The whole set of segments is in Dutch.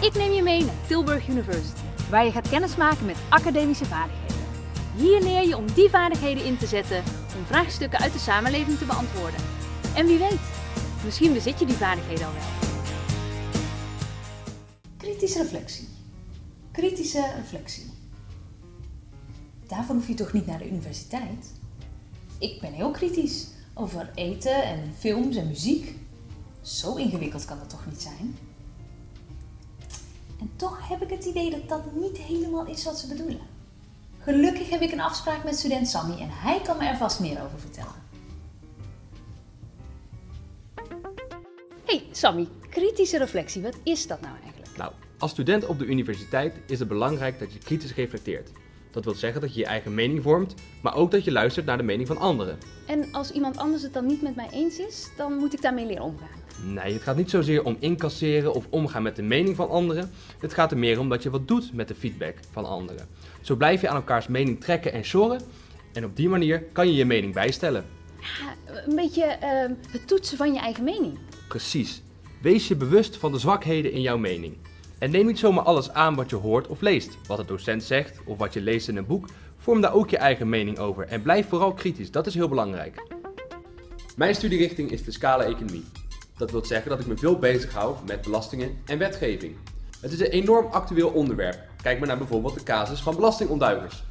Ik neem je mee naar Tilburg University, waar je gaat kennismaken met academische vaardigheden. Hier leer je om die vaardigheden in te zetten om vraagstukken uit de samenleving te beantwoorden. En wie weet, misschien bezit je die vaardigheden al wel. Kritische reflectie. Kritische reflectie. Daarvoor hoef je toch niet naar de universiteit? Ik ben heel kritisch over eten en films en muziek. Zo ingewikkeld kan dat toch niet zijn? En toch heb ik het idee dat dat niet helemaal is wat ze bedoelen. Gelukkig heb ik een afspraak met student Sammy en hij kan me er vast meer over vertellen. Hey Sammy, kritische reflectie, wat is dat nou eigenlijk? Nou, als student op de universiteit is het belangrijk dat je kritisch reflecteert. Dat wil zeggen dat je je eigen mening vormt, maar ook dat je luistert naar de mening van anderen. En als iemand anders het dan niet met mij eens is, dan moet ik daarmee leren omgaan. Nee, het gaat niet zozeer om incasseren of omgaan met de mening van anderen. Het gaat er meer om dat je wat doet met de feedback van anderen. Zo blijf je aan elkaars mening trekken en shoren en op die manier kan je je mening bijstellen. Ja, een beetje uh, het toetsen van je eigen mening. Precies. Wees je bewust van de zwakheden in jouw mening. En neem niet zomaar alles aan wat je hoort of leest. Wat de docent zegt of wat je leest in een boek, vorm daar ook je eigen mening over en blijf vooral kritisch, dat is heel belangrijk. Mijn studierichting is fiscale economie. Dat wil zeggen dat ik me veel bezig hou met belastingen en wetgeving. Het is een enorm actueel onderwerp. Kijk maar naar bijvoorbeeld de casus van belastingontduikers.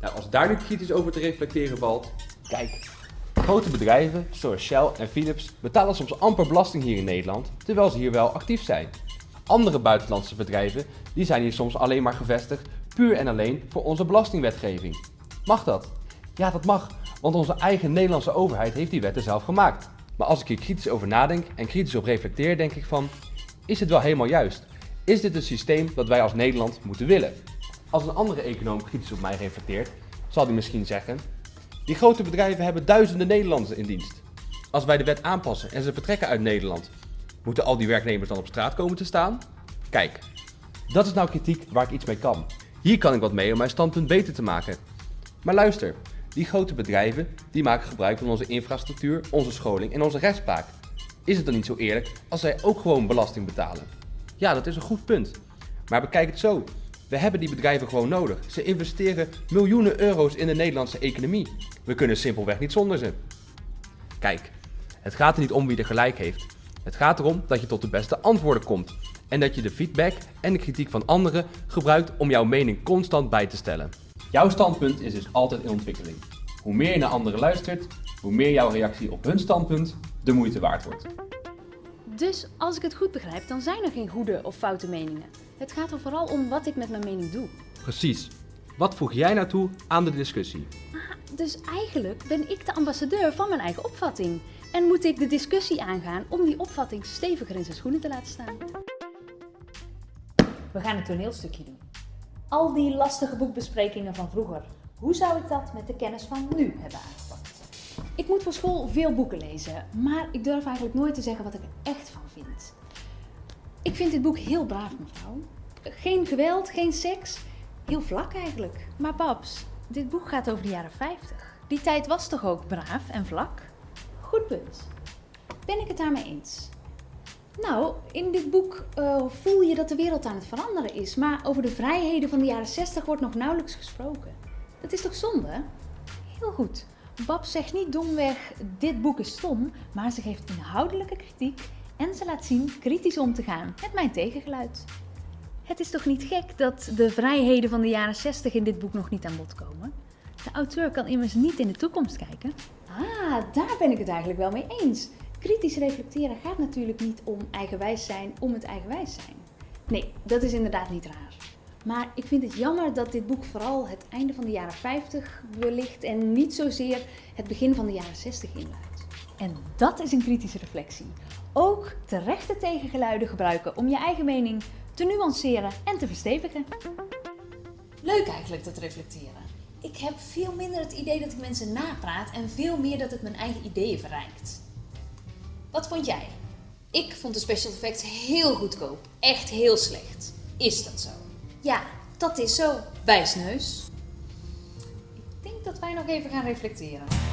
Nou, als daar nu kritisch over te reflecteren valt, kijk. Grote bedrijven zoals Shell en Philips betalen soms amper belasting hier in Nederland, terwijl ze hier wel actief zijn. Andere buitenlandse bedrijven die zijn hier soms alleen maar gevestigd puur en alleen voor onze belastingwetgeving. Mag dat? Ja, dat mag, want onze eigen Nederlandse overheid heeft die wetten zelf gemaakt. Maar als ik hier kritisch over nadenk en kritisch op reflecteer, denk ik van, is het wel helemaal juist? Is dit een systeem dat wij als Nederland moeten willen? Als een andere econoom kritisch op mij reflecteert, zal hij misschien zeggen, die grote bedrijven hebben duizenden Nederlanders in dienst. Als wij de wet aanpassen en ze vertrekken uit Nederland, Moeten al die werknemers dan op straat komen te staan? Kijk, dat is nou kritiek waar ik iets mee kan. Hier kan ik wat mee om mijn standpunt beter te maken. Maar luister, die grote bedrijven die maken gebruik van onze infrastructuur, onze scholing en onze rechtspraak. Is het dan niet zo eerlijk als zij ook gewoon belasting betalen? Ja, dat is een goed punt. Maar bekijk het zo. We hebben die bedrijven gewoon nodig. Ze investeren miljoenen euro's in de Nederlandse economie. We kunnen simpelweg niet zonder ze. Kijk, het gaat er niet om wie er gelijk heeft. Het gaat erom dat je tot de beste antwoorden komt en dat je de feedback en de kritiek van anderen gebruikt om jouw mening constant bij te stellen. Jouw standpunt is dus altijd in ontwikkeling. Hoe meer je naar anderen luistert, hoe meer jouw reactie op hun standpunt de moeite waard wordt. Dus als ik het goed begrijp, dan zijn er geen goede of foute meningen. Het gaat er vooral om wat ik met mijn mening doe. Precies. Wat voeg jij nou toe aan de discussie? Dus eigenlijk ben ik de ambassadeur van mijn eigen opvatting. En moet ik de discussie aangaan om die opvatting steviger in zijn schoenen te laten staan. We gaan een toneelstukje doen. Al die lastige boekbesprekingen van vroeger. Hoe zou ik dat met de kennis van nu hebben aangepakt? Ik moet voor school veel boeken lezen, maar ik durf eigenlijk nooit te zeggen wat ik er echt van vind. Ik vind dit boek heel braaf, mevrouw. Geen geweld, geen seks. Heel vlak eigenlijk. Maar Babs, dit boek gaat over de jaren 50. Die tijd was toch ook braaf en vlak? Goed punt. Ben ik het daarmee eens? Nou, in dit boek uh, voel je dat de wereld aan het veranderen is, maar over de vrijheden van de jaren 60 wordt nog nauwelijks gesproken. Dat is toch zonde? Heel goed. Bab zegt niet domweg, dit boek is stom, maar ze geeft inhoudelijke kritiek en ze laat zien kritisch om te gaan met mijn tegengeluid. Het is toch niet gek dat de vrijheden van de jaren 60 in dit boek nog niet aan bod komen? De auteur kan immers niet in de toekomst kijken. Ah, daar ben ik het eigenlijk wel mee eens. Kritisch reflecteren gaat natuurlijk niet om eigenwijs zijn om het eigenwijs zijn. Nee, dat is inderdaad niet raar. Maar ik vind het jammer dat dit boek vooral het einde van de jaren 50 belicht en niet zozeer het begin van de jaren 60 inluidt. En dat is een kritische reflectie. Ook terechte tegengeluiden gebruiken om je eigen mening te nuanceren en te verstevigen. Leuk eigenlijk dat reflecteren. Ik heb veel minder het idee dat ik mensen napraat en veel meer dat het mijn eigen ideeën verrijkt. Wat vond jij? Ik vond de special effects heel goedkoop. Echt heel slecht. Is dat zo? Ja, dat is zo. Wijsneus. Ik denk dat wij nog even gaan reflecteren.